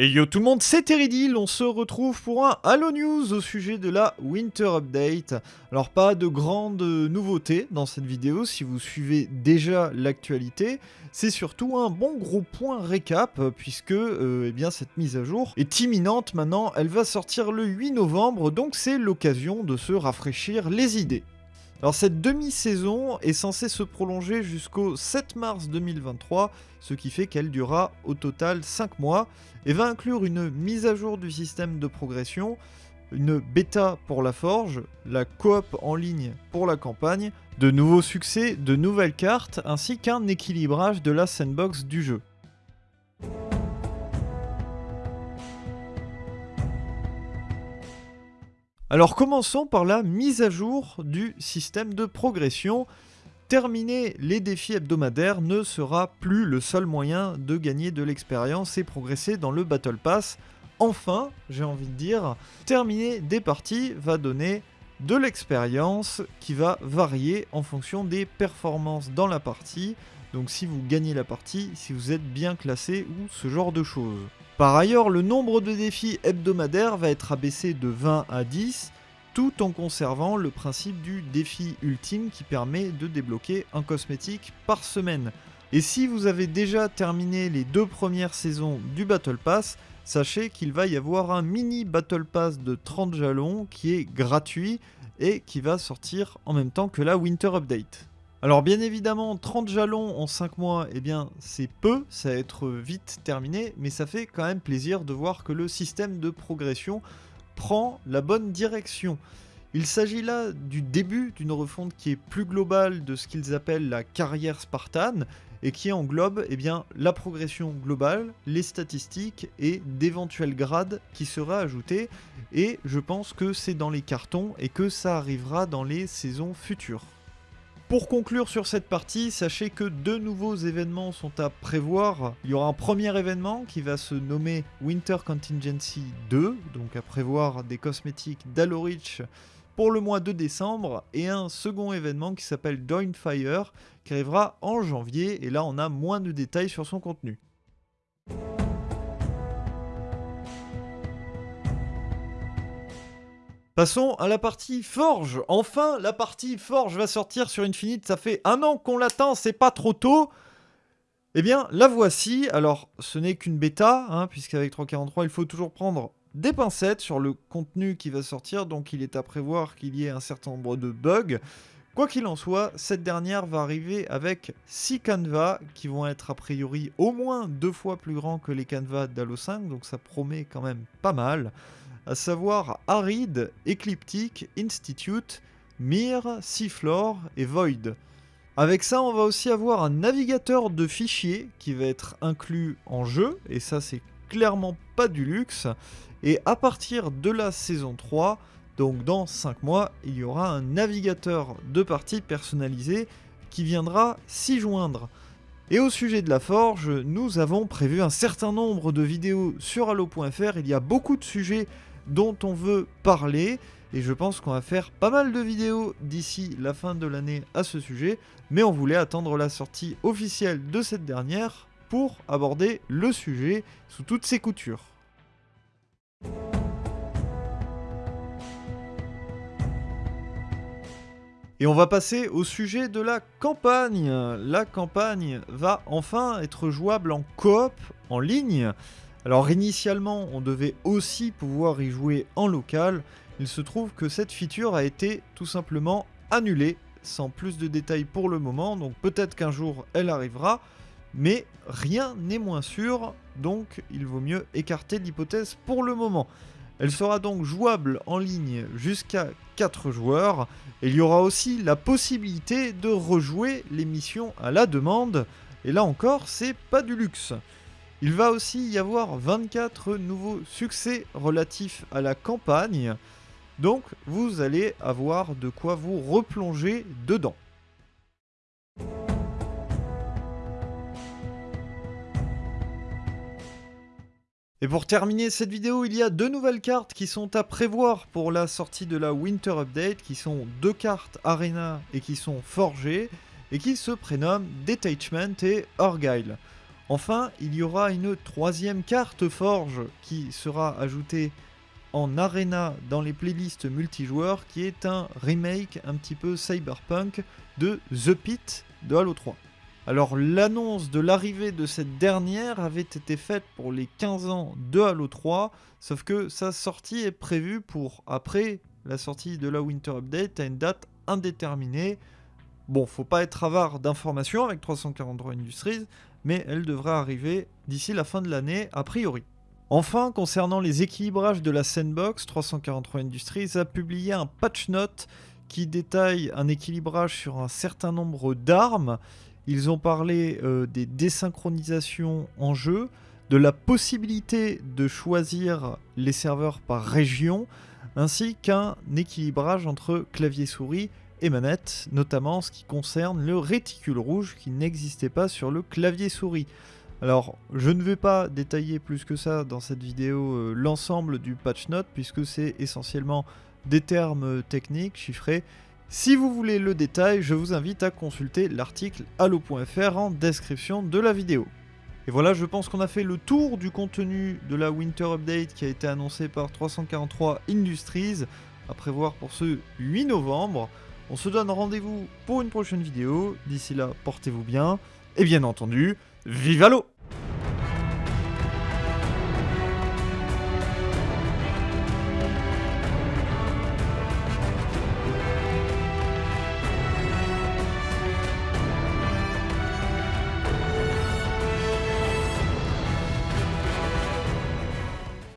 Et yo tout le monde, c'est Teridil, on se retrouve pour un Halo News au sujet de la Winter Update. Alors pas de grandes nouveautés dans cette vidéo si vous suivez déjà l'actualité, c'est surtout un bon gros point récap puisque euh, eh bien, cette mise à jour est imminente maintenant, elle va sortir le 8 novembre donc c'est l'occasion de se rafraîchir les idées. Alors cette demi-saison est censée se prolonger jusqu'au 7 mars 2023, ce qui fait qu'elle durera au total 5 mois, et va inclure une mise à jour du système de progression, une bêta pour la forge, la coop en ligne pour la campagne, de nouveaux succès, de nouvelles cartes, ainsi qu'un équilibrage de la sandbox du jeu. Alors commençons par la mise à jour du système de progression. Terminer les défis hebdomadaires ne sera plus le seul moyen de gagner de l'expérience et progresser dans le Battle Pass. Enfin, j'ai envie de dire, terminer des parties va donner de l'expérience qui va varier en fonction des performances dans la partie. Donc si vous gagnez la partie, si vous êtes bien classé ou ce genre de choses. Par ailleurs, le nombre de défis hebdomadaires va être abaissé de 20 à 10, tout en conservant le principe du défi ultime qui permet de débloquer un cosmétique par semaine. Et si vous avez déjà terminé les deux premières saisons du Battle Pass, sachez qu'il va y avoir un mini Battle Pass de 30 jalons qui est gratuit et qui va sortir en même temps que la Winter Update. Alors bien évidemment, 30 jalons en 5 mois, eh bien c'est peu, ça va être vite terminé, mais ça fait quand même plaisir de voir que le système de progression prend la bonne direction. Il s'agit là du début d'une refonte qui est plus globale de ce qu'ils appellent la carrière spartane et qui englobe eh bien, la progression globale, les statistiques et d'éventuels grades qui seraient ajoutés. Et je pense que c'est dans les cartons et que ça arrivera dans les saisons futures. Pour conclure sur cette partie, sachez que deux nouveaux événements sont à prévoir. Il y aura un premier événement qui va se nommer Winter Contingency 2, donc à prévoir des cosmétiques d'Alorich pour le mois de décembre, et un second événement qui s'appelle Fire qui arrivera en janvier, et là on a moins de détails sur son contenu. Passons à la partie Forge. Enfin, la partie Forge va sortir sur Infinite. Ça fait un an qu'on l'attend, c'est pas trop tôt. Eh bien, la voici. Alors, ce n'est qu'une bêta, hein, puisqu'avec 3.43, il faut toujours prendre des pincettes sur le contenu qui va sortir. Donc, il est à prévoir qu'il y ait un certain nombre de bugs. Quoi qu'il en soit, cette dernière va arriver avec 6 canevas qui vont être a priori au moins deux fois plus grands que les canevas d'Halo 5, donc ça promet quand même pas mal à savoir Arid, Ecliptic, Institute, Mir, Seafloor et Void. Avec ça, on va aussi avoir un navigateur de fichiers qui va être inclus en jeu, et ça c'est clairement pas du luxe. Et à partir de la saison 3, donc dans 5 mois, il y aura un navigateur de partie personnalisé qui viendra s'y joindre. Et au sujet de la forge, nous avons prévu un certain nombre de vidéos sur Halo.fr, il y a beaucoup de sujets dont on veut parler. Et je pense qu'on va faire pas mal de vidéos d'ici la fin de l'année à ce sujet. Mais on voulait attendre la sortie officielle de cette dernière pour aborder le sujet sous toutes ses coutures. Et on va passer au sujet de la campagne. La campagne va enfin être jouable en coop, en ligne. Alors initialement, on devait aussi pouvoir y jouer en local. Il se trouve que cette feature a été tout simplement annulée, sans plus de détails pour le moment, donc peut-être qu'un jour elle arrivera, mais rien n'est moins sûr, donc il vaut mieux écarter l'hypothèse pour le moment. Elle sera donc jouable en ligne jusqu'à 4 joueurs, et il y aura aussi la possibilité de rejouer les missions à la demande, et là encore c'est pas du luxe. Il va aussi y avoir 24 nouveaux succès relatifs à la campagne, donc vous allez avoir de quoi vous replonger dedans. Et pour terminer cette vidéo, il y a deux nouvelles cartes qui sont à prévoir pour la sortie de la Winter Update, qui sont deux cartes Arena et qui sont forgées, et qui se prénomment Detachment et Argyle. Enfin, il y aura une troisième carte Forge qui sera ajoutée en Arena dans les playlists multijoueurs qui est un remake un petit peu cyberpunk de The Pit de Halo 3. Alors l'annonce de l'arrivée de cette dernière avait été faite pour les 15 ans de Halo 3, sauf que sa sortie est prévue pour après la sortie de la Winter Update à une date indéterminée. Bon, faut pas être avare d'informations avec 343 Industries, mais elle devrait arriver d'ici la fin de l'année a priori. Enfin, concernant les équilibrages de la sandbox, 343 Industries a publié un patch note qui détaille un équilibrage sur un certain nombre d'armes. Ils ont parlé euh, des désynchronisations en jeu, de la possibilité de choisir les serveurs par région, ainsi qu'un équilibrage entre clavier-souris et manette, notamment en ce qui concerne le réticule rouge qui n'existait pas sur le clavier-souris. Alors, je ne vais pas détailler plus que ça dans cette vidéo euh, l'ensemble du patch note, puisque c'est essentiellement des termes techniques chiffrés. Si vous voulez le détail, je vous invite à consulter l'article allo.fr en description de la vidéo. Et voilà, je pense qu'on a fait le tour du contenu de la Winter Update qui a été annoncé par 343 Industries, à prévoir pour ce 8 novembre. On se donne rendez-vous pour une prochaine vidéo. D'ici là, portez-vous bien. Et bien entendu, vive l'eau